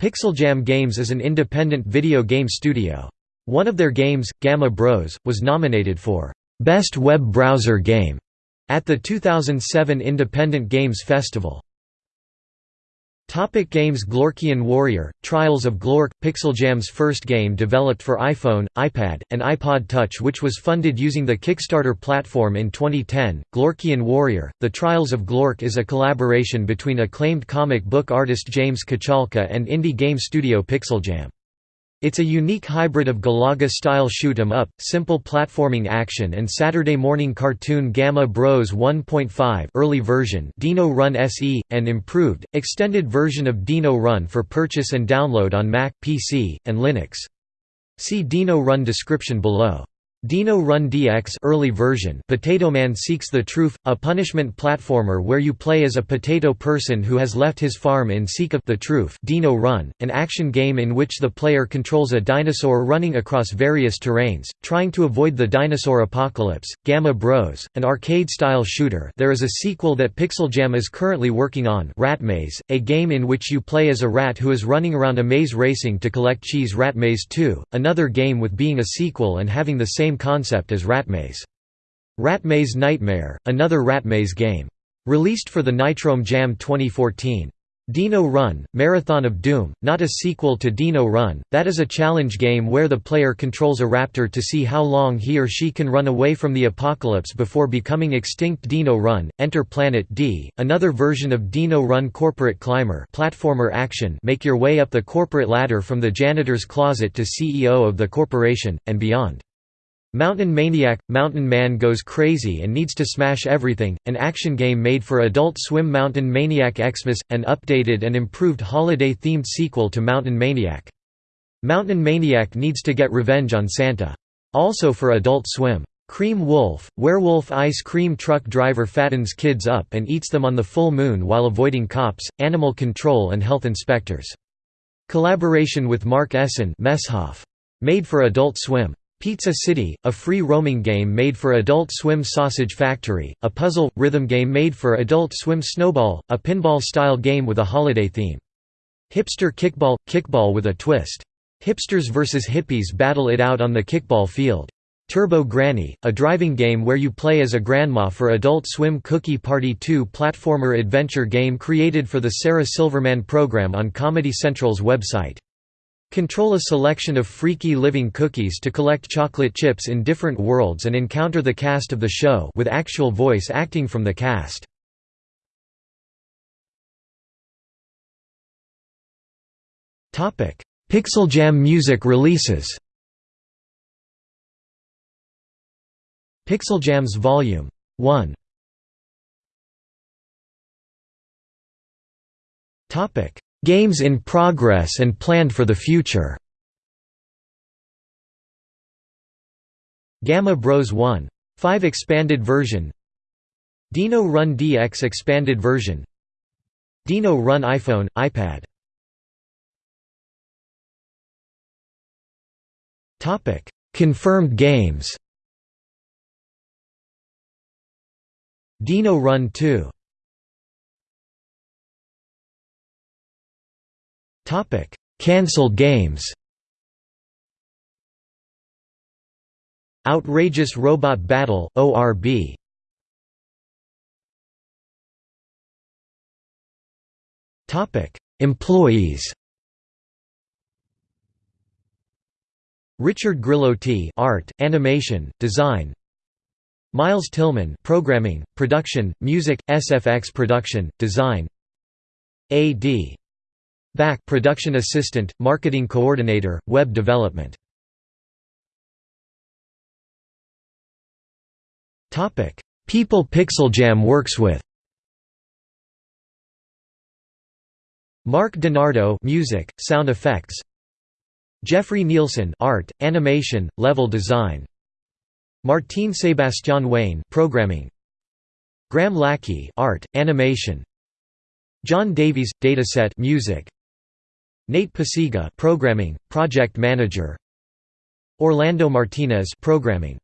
Pixeljam Games is an independent video game studio. One of their games, Gamma Bros, was nominated for Best Web Browser Game at the 2007 Independent Games Festival. Topic games Glorkian Warrior, Trials of Glork, Pixeljam's first game developed for iPhone, iPad, and iPod Touch which was funded using the Kickstarter platform in 2010. Glorkian Warrior, The Trials of Glork is a collaboration between acclaimed comic book artist James Kochalka and indie game studio Pixeljam. It's a unique hybrid of Galaga-style shoot-'em-up, simple platforming action and Saturday morning cartoon Gamma Bros 1.5 early version Dino Run SE, and improved, extended version of Dino Run for purchase and download on Mac, PC, and Linux. See Dino Run description below. Dino Run DX early version Potato Man Seeks the Truth, a punishment platformer where you play as a potato person who has left his farm in seek of the truth. Dino Run, an action game in which the player controls a dinosaur running across various terrains, trying to avoid the dinosaur apocalypse, Gamma Bros, an arcade-style shooter. There is a sequel that Pixeljam is currently working on Rat Maze, a game in which you play as a rat who is running around a maze racing to collect cheese. Rat Maze 2, another game with being a sequel and having the same same concept as Ratmaze. Ratmaze Nightmare, another Ratmaze game. Released for the Nitrome Jam 2014. Dino Run, Marathon of Doom, not a sequel to Dino Run, that is a challenge game where the player controls a raptor to see how long he or she can run away from the apocalypse before becoming extinct Dino Run, Enter Planet D, another version of Dino Run Corporate Climber platformer action make your way up the corporate ladder from the janitor's closet to CEO of the corporation, and beyond. Mountain Maniac – Mountain Man goes crazy and needs to smash everything, an action game made for Adult Swim Mountain Maniac Xmas, an updated and improved holiday-themed sequel to Mountain Maniac. Mountain Maniac needs to get revenge on Santa. Also for Adult Swim. Cream Wolf – Werewolf ice cream truck driver fattens kids up and eats them on the full moon while avoiding cops, animal control and health inspectors. Collaboration with Mark Essen Made for Adult Swim. Pizza City, a free-roaming game made for Adult Swim Sausage Factory, a puzzle, rhythm game made for Adult Swim Snowball, a pinball-style game with a holiday theme. Hipster Kickball – Kickball with a twist. Hipsters vs hippies battle it out on the kickball field. Turbo Granny, a driving game where you play as a grandma for Adult Swim Cookie Party 2 platformer adventure game created for the Sarah Silverman program on Comedy Central's website. Control a selection of freaky living cookies to collect chocolate chips in different worlds and encounter the cast of the show with actual voice acting from the cast. Pixeljam music releases Pixeljam's Volume 1 Topic Games in progress and planned for the future. Gamma Bros. 1. 5 expanded version. Dino Run DX expanded version. Dino Run iPhone, iPad. Topic: Confirmed games. Dino Run 2 Cancelled games Outrageous Robot Battle ORB Topic. Employees Richard Grillotti art, animation, design. Miles Tillman programming, production, music, SFX production, design. A.D. Back production assistant, marketing coordinator, web development. Topic: People Pixeljam works with. Mark DiNardo music, sound effects. Jeffrey Nielsen art, animation, level design. Martin Sebastian Wayne programming. Graham Lackey art, animation. John Davies dataset music. Nate Pasiga programming, project manager. Orlando Martinez programming